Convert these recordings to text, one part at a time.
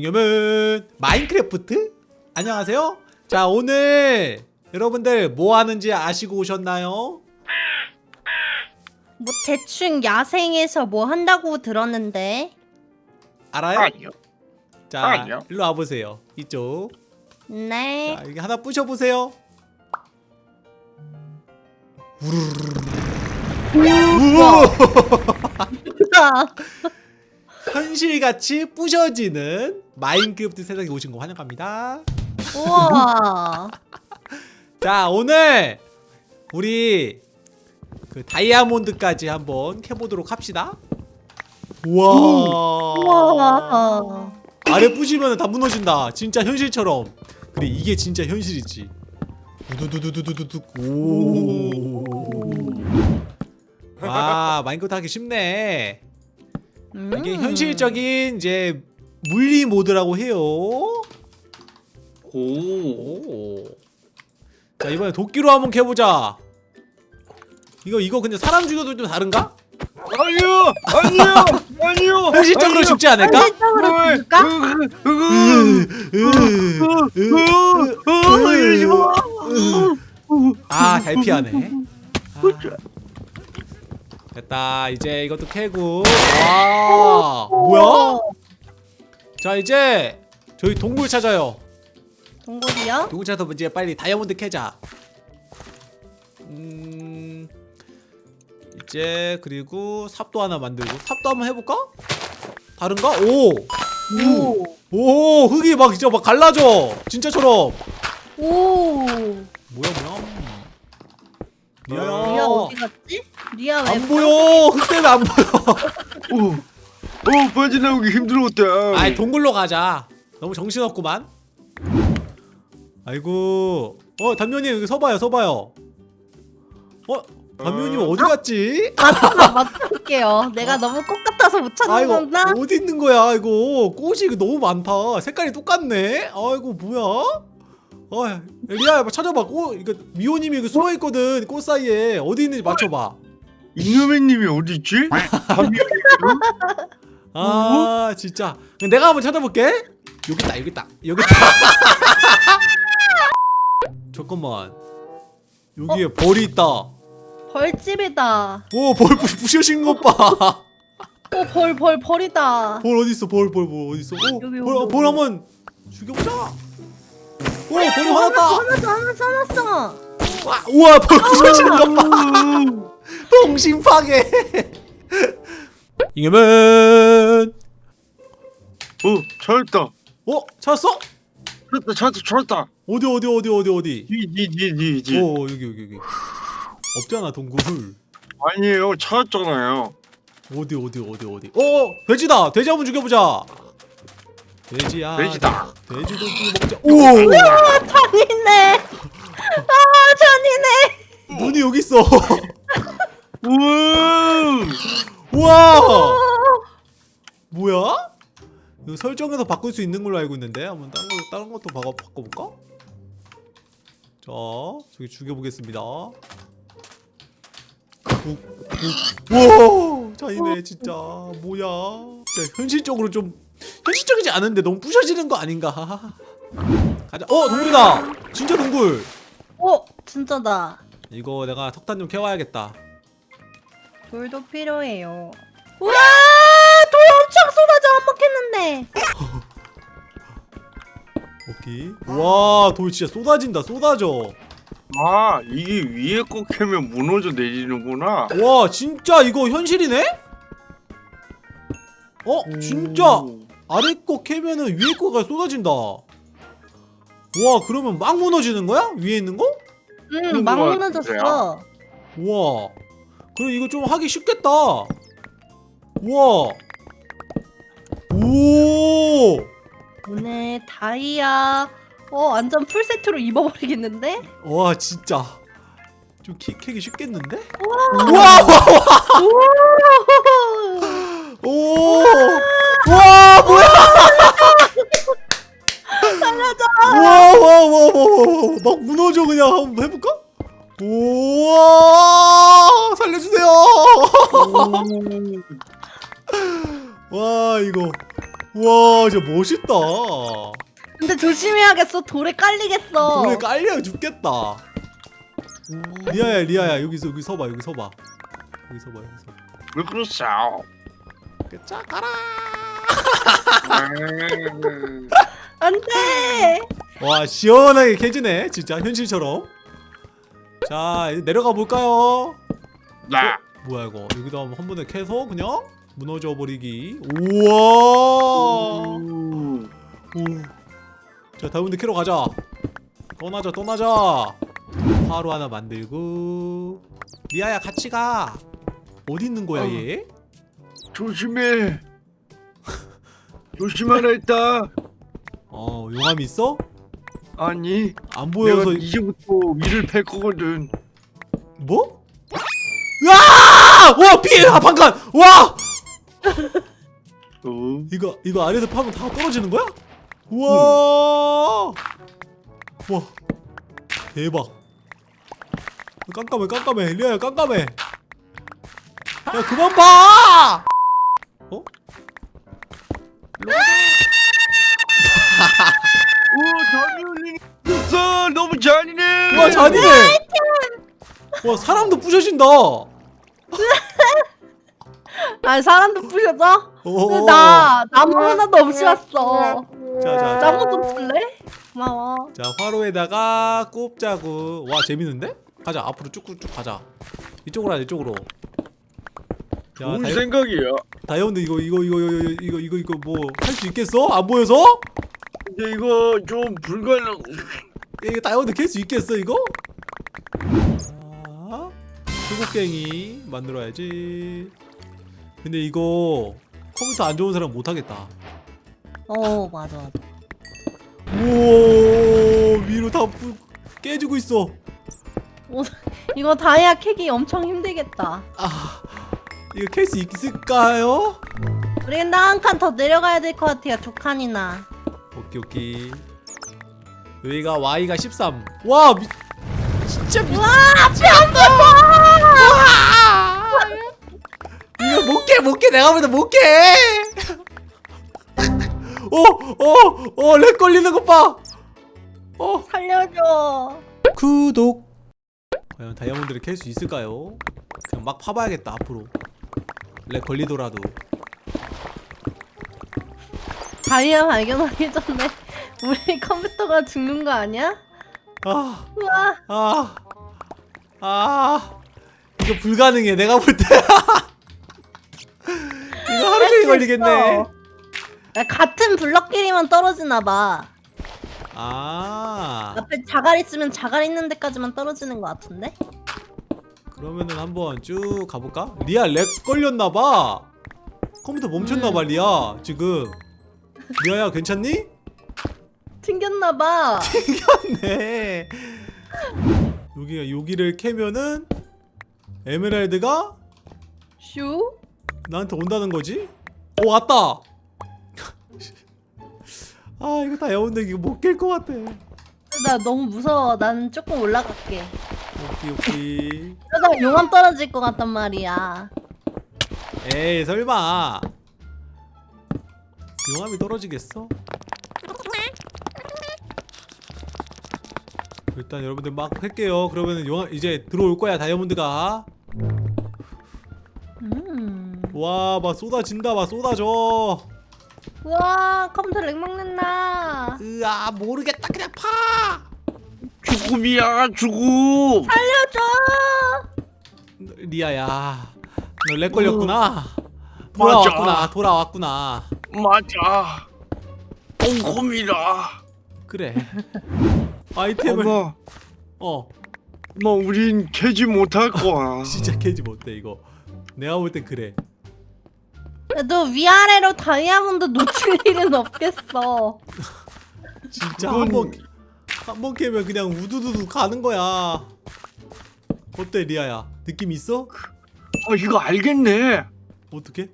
이겸은 마인크래프트? 안녕하세요 자 오늘 여러분들 뭐 하는지 아시고 오셨나요? 뭐 대충 야생에서 뭐 한다고 들었는데 알아요? 아니요. 자 아니요. 일로 와보세요 이쪽 네 자 여기 하나 부셔보세요 우와 현실같이 부셔지는 마인크래프트 세상에 오신 거 환영합니다. 우와. 자 오늘 우리 그 다이아몬드까지 한번 캐보도록 합시다. 우와. 우와. 아래 부시면 다 무너진다. 진짜 현실처럼. 그래 이게 진짜 현실이지. 우두두두두두두. 오와 마인크래프트 하기 쉽네. 이게 음. 현실적인 이제 물리 모드라고 해요 오. 오. 자 이번에 도끼로 한번 캐보자. 이거 이거 근데 사람 죽여도 좀 다른가? 아니요. 아니요. 아니요. 현실적으로 죽지 않을까? 현실적으로? 이러지 마. 아 잘 피하네. 아. 됐다 이제 이것도 캐고. 와 뭐야? 자 이제 저희 동굴 찾아요. 동굴이요? 동굴 찾아서 이제 빨리 다이아몬드 캐자. 음 이제 그리고 삽도 하나 만들고 삽도 한번 해볼까? 다른가? 오. 오. 오 흙이 막 진짜 막 갈라져 진짜처럼 오. 뭐야 뭐야 리아야 리아 어디 갔지? 리아 왜? 안 보여 흙 때문에 안 보여 오. 오 빠져나오기 힘들었다. 아이 동굴로 가자. 너무 정신없구만. 아이고. 어 단면님 여기 서봐요 서봐요. 어 단면님 어디 갔지? 맞춰 맞춰볼게요. 내가 너무 꽃 같아서 못 찾는 아이고 건가? 어디 있는 거야 이거 꽃이 너무 많다. 색깔이 똑같네. 아이고 뭐야? 어 리아야 뭐 찾아봐. 꽃 이거 미호님이 이거 숨어 있거든 꽃 사이에. 어디 있는지 맞춰봐. 이놈의님이 어디 있지? 아 진짜. 내가 한번 찾아볼게. 여기 있다 여기 있다. 여기 있다. 잠깐만. 여기에 벌이 있다. 벌집이다. 오벌 부셔진 것봐벌 오벌 벌 벌이다. 어디 있어? 벌 벌 벌 어디 있어? 오, 여기, 벌, 벌 여기. 한번 죽여보자. 오 벌이 화났다. 하나 하나 써놨어. 와, 우와 벌 부셔지는 것봐 동심 파괴. 이겨면 오 찾았다. 어 찾았어 찾았다. 찾았다. 찾았다. 어디 어디 어디 어디 어디 이이이이이 오 여기 여기 여기 없잖아 동굴 아니에요. 찾았잖아요. 어디 어디 어디 어디 어 돼지다 돼지 한번 죽여보자 돼지야 돼지다. 돼지 고기 먹자 오 잔이네. 아 잔이네. 눈이 여기 있어 우와. 설정에서 바꿀 수 있는 걸로 알고 있는데 한번 다른 거 다른 것도 바꿔 바꿔볼까? 자 저기 죽여보겠습니다. 우와 잔이네 진짜. 뭐야. 진짜 현실적으로 좀 현실적이지 않은데 너무 부셔지는 거 아닌가? 가자. 어 동굴이다. 진짜 동굴. 오 진짜다. 이거 내가 석탄 좀 캐와야겠다. 돌도 필요해요. 우와! 돌 엄청 쏟아져 한먹했는데. 오케이 와돌 진짜 쏟아진다 쏟아져 아 이게 위에 거 캐면 무너져 내리는구나. 와 진짜 이거 현실이네? 어? 진짜 아래 거 캐면은 위에 거가 쏟아진다 와 그러면 막 무너지는 거야? 위에 있는 거? 응, 막것 무너졌어. 우와 그럼 이거 좀 하기 쉽겠다 우와 오 오늘 다이아 어 완전 풀 세트로 입어버리겠는데? 와 진짜 좀 키, 캐기 쉽겠는데? 우와. 우와 오. 오! 와 뭐야? 살려줘. 와와와와와 막 무너져 그냥 한번 해볼까? 우와 살려주세요 와 이거 와 진짜 멋있다 근데 조심해야겠어. 돌에 깔리겠어. 돌에 깔려 죽겠다 리아야 리아야 여기서 여기 서봐 여기 서봐 여기 서봐 여기 서봐 왜 그러세요? 자 가라 음. 안돼. 와 시원하게 캐지네 진짜 현실처럼 자 이제 내려가 볼까요 네. 뭐야 이거 여기다 한 번에 캐서 그냥 무너져 버리기 우와 오. 자 다음분들 캐러 가자 떠나자 떠나자 화로 하나 만들고 리아야 같이 가 어디 있는 거야 어. 얘? 조심해. 조심하라 했다. 어 용암 있어? 아니, 안 보여서 이제부터 위를 팰 거거든. 뭐? 으아! 와 피해 아 방간 와 어? 이거 이거 아래에서 파면 다 떨어지는 거야? 우와! 와. 대박. 깜깜해 깜깜해. 리아야 깜깜해. 야 그만 봐! 어? 오, 잔이 흘리는 너무 잔이네. 와 잔이네 와 사람도 부셔진다 아 사람도 부셔져? 어. 나 나무 하나도 없이 왔어. 자자자 나무 좀 줄래? 고마워. 자 화로에다가 꼽자구 와 재밌는데? 가자 앞으로 쭉쭉 가자 이쪽으로 하자 이쪽으로 야 좋은 다이, 생각이야. 다이아몬드 이거 이거 이거 이거 이거 이거 이거 뭐 할 수 있겠어? 안 보여서? 근데 이거 좀 불가능. 야, 이거 다이아몬드 캘 수 있겠어 이거? 자 수국갱이 만들어야지 근데 이거 컴퓨터 안 좋은 사람 못하겠다 어 맞아 맞아. 우와 위로 다 부- 깨지고 있어 오, 이거 다이아 캐기 엄청 힘들겠다. 아 이거 캘수 있을까요? 우리 근데 한칸 더 내려가야 될 것 같아요. 두 칸이나. 오케이 오케이 여기가 Y가 13와 미... 진짜 미... 와 뺨! 이거 못깨 못깨 내가 보다 못깨 어어어렉 걸리는 것봐 어 살려줘. 구독 과연 다이아몬드를 캘 수 있을까요? 그냥 막 파봐야겠다 앞으로 렉 걸리더라도 다이아 발견하기 전에 우리 컴퓨터가 죽는 거 아니야? 아 우와. 아, 아, 이거 불가능해. 내가 볼 때. 걸리겠네. 야, 같은 블럭끼리만 떨어지나 봐. 아, 앞에 자갈 있으면 자갈 있는 데까지만 떨어지는 것 같은데? 그러면은 한번 쭉 가볼까? 리아 lag 걸렸나 봐. 컴퓨터 멈췄나 봐, 음. 리아. 지금. 리아야, 괜찮니? 튕겼나 봐. 네. 여기가 여기를 캐면은 에메랄드가 슈? 나한테 온다는 거지? 오 왔다. 아 이거 다이아몬드 이거 못 깰 것 같아. 나 너무 무서워. 난 조금 올라갈게. 오케이 오케이. 그러다가 용암 떨어질 것 같단 말이야. 에이 설마. 용암이 떨어지겠어? 일단 여러분들 막 할게요. 그러면은 용암 이제 들어올 거야 다이아몬드가. 음. 와 막 쏟아진다 막 쏟아져. 우와 컴퓨터 lag 먹는다. 으아 모르겠다 그냥 파. 죽음이야, 죽음. 살려줘. 리아야 너 lag 걸렸구나 맞아. 돌아왔구나 돌아왔구나 맞아. 꼼꼼이라. 그래 아이템을 엄마, 어 엄마, 우린 캐지 못할 거야. 진짜 캐지 못해 이거 내가 볼 땐 그래 너 위아래로 다이아몬드 놓칠 일은 없겠어. 진짜 그건- 한번 한번 캐면 그냥 우두두두 가는 거야 어때 리아야 느낌 있어? 아, 이거 알겠네. 어떻게?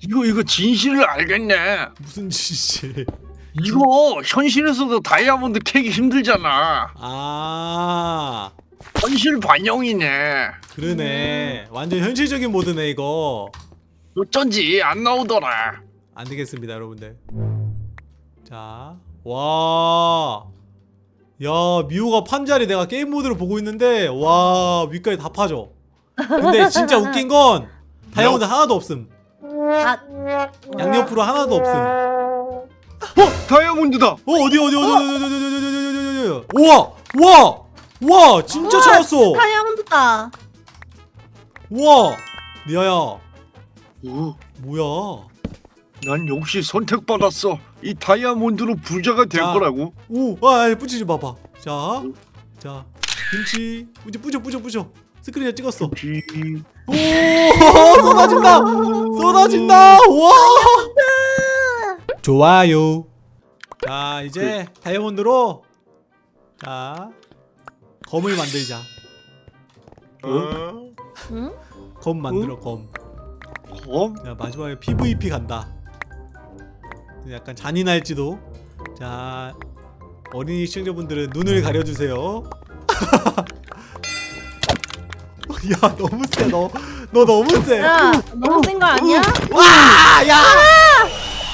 이거 이거 진실을 알겠네. 무슨 짓이 이거 현실에서도 다이아몬드 캐기 힘들잖아. 아 현실 반영이네. 그러네 완전 현실적인 모드네 이거 어쩐지 안 나오더라 안 되겠습니다 여러분들 자와 야 미호가 판자리 내가 게임 모드를 보고 있는데 와 위까지 다 파져 근데 진짜 웃긴 건 다이아몬드 하나도 없음 양옆으로 하나도 없음 어! 다이아몬드다! 어 어디 어디 어디 어? 어디 어디 어디 어디 어디 어디 우와! 우와! 우와! 진짜 우와, 찾았어! 다이아몬드다! 우와! 리아야 오, 뭐야? 난 역시 선택받았어. 이 다이아몬드로 부자가 될 자. 거라고. 오, 아, 아 뿌리지 봐봐. 자, 자, 김치, 뿌려, 뿌려, 뿌려, 뿌려. 스크린에 찍었어. 지. 오, 쏟아진다, 쏟아진다. 와, 좋아요. 자, 이제 다이아몬드로 자 검을 만들자. 어? 응? 검 만들어, 검. 검? 자, 마지막에 PVP 간다. 약간 잔인할지도. 자, 어린이 시청자분들은 눈을 가려주세요. 야, 너무 세, 너. 너 너무 세. 야 너무 센 거 아니야? 와, 야!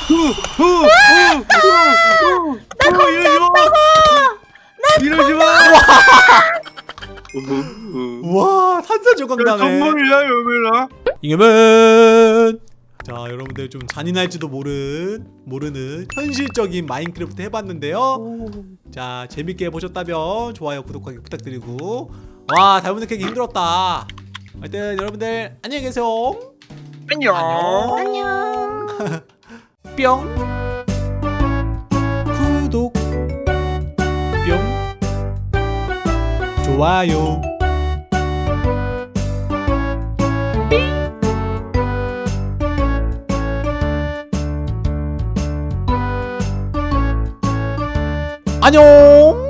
후, 후, 후, 후. 어, 이러지 마. 이러지 마. 어, 어. 와, 산산 조각나네. 정말이야 여민아. 이겨면 자 여러분들 좀 잔인할지도 모른 모르는 현실적인 마인크래프트 해봤는데요 자 재밌게 보셨다면 좋아요 구독하기 부탁드리고 와 다이아몬드 캐기 힘들었다 하여튼 여러분들 안녕히 계세요 안녕. 안녕. 뿅 좋아요. 안녕